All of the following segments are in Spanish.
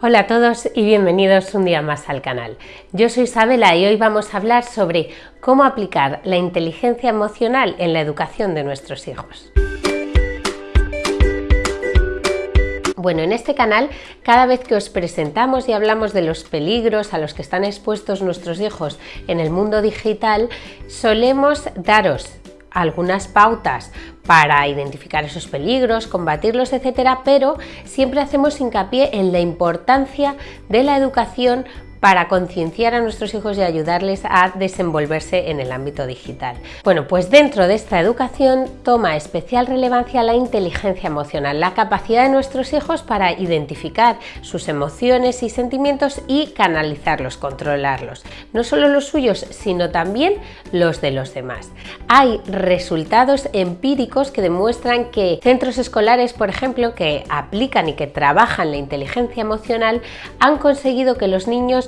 Hola a todos y bienvenidos un día más al canal. Yo soy Isabela y hoy vamos a hablar sobre cómo aplicar la inteligencia emocional en la educación de nuestros hijos. Bueno, en este canal, cada vez que os presentamos y hablamos de los peligros a los que están expuestos nuestros hijos en el mundo digital, solemos daros algunas pautas para identificar esos peligros, combatirlos, etcétera, pero siempre hacemos hincapié en la importancia de la educación para concienciar a nuestros hijos y ayudarles a desenvolverse en el ámbito digital. Bueno, pues dentro de esta educación toma especial relevancia la inteligencia emocional, la capacidad de nuestros hijos para identificar sus emociones y sentimientos y canalizarlos, controlarlos. No solo los suyos, sino también los de los demás. Hay resultados empíricos que demuestran que centros escolares, por ejemplo, que aplican y que trabajan la inteligencia emocional, han conseguido que los niños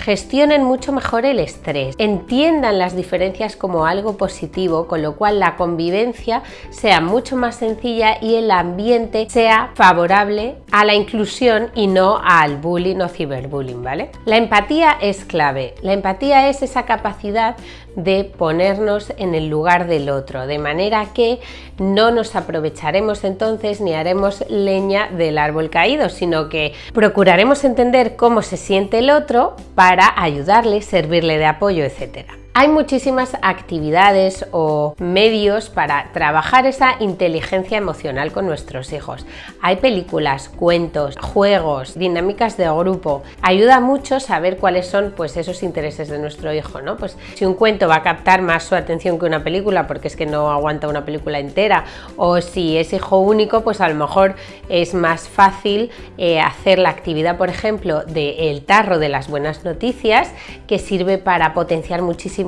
gestionen mucho mejor el estrés, entiendan las diferencias como algo positivo, con lo cual la convivencia sea mucho más sencilla y el ambiente sea favorable a la inclusión y no al bullying o ciberbullying, ¿vale? La empatía es clave. La empatía es esa capacidad de ponernos en el lugar del otro, de manera que no nos aprovecharemos entonces ni haremos leña del árbol caído, sino que procuraremos entender cómo se siente el otro para ayudarle, servirle de apoyo, etcétera. Hay muchísimas actividades o medios para trabajar esa inteligencia emocional con nuestros hijos. Hay películas, cuentos, juegos, dinámicas de grupo. Ayuda mucho saber cuáles son pues, esos intereses de nuestro hijo. ¿no? Pues, si un cuento va a captar más su atención que una película porque es que no aguanta una película entera o si es hijo único pues a lo mejor es más fácil eh, hacer la actividad por ejemplo del tarro de las buenas noticias que sirve para potenciar muchísimo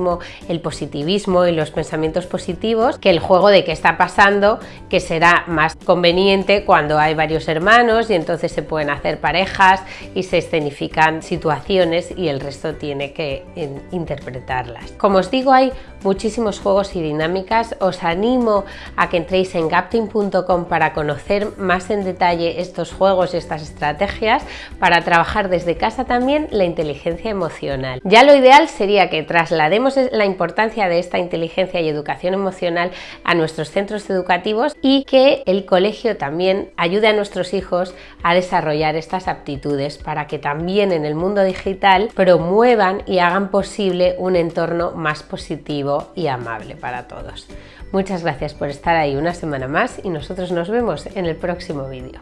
el positivismo y los pensamientos positivos que el juego de qué está pasando, que será más conveniente cuando hay varios hermanos y entonces se pueden hacer parejas y se escenifican situaciones y el resto tiene que interpretarlas. Como os digo, hay muchísimos juegos y dinámicas. Os animo a que entréis en gapting.com para conocer más en detalle estos juegos y estas estrategias para trabajar desde casa también la inteligencia emocional. Ya lo ideal sería que traslademos la importancia de esta inteligencia y educación emocional a nuestros centros educativos y que el colegio también ayude a nuestros hijos a desarrollar estas aptitudes para que también en el mundo digital promuevan y hagan posible un entorno más positivo y amable para todos. Muchas gracias por estar ahí una semana más y nosotros nos vemos en el próximo vídeo.